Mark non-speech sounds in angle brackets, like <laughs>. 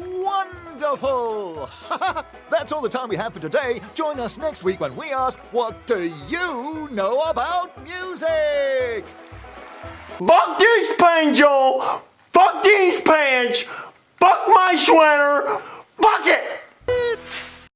Wonderful! <laughs> That's all the time we have for today. Join us next week when we ask, What do you know about music? Fuck these pants, Joel! Fuck these pants! Fuck my sweater!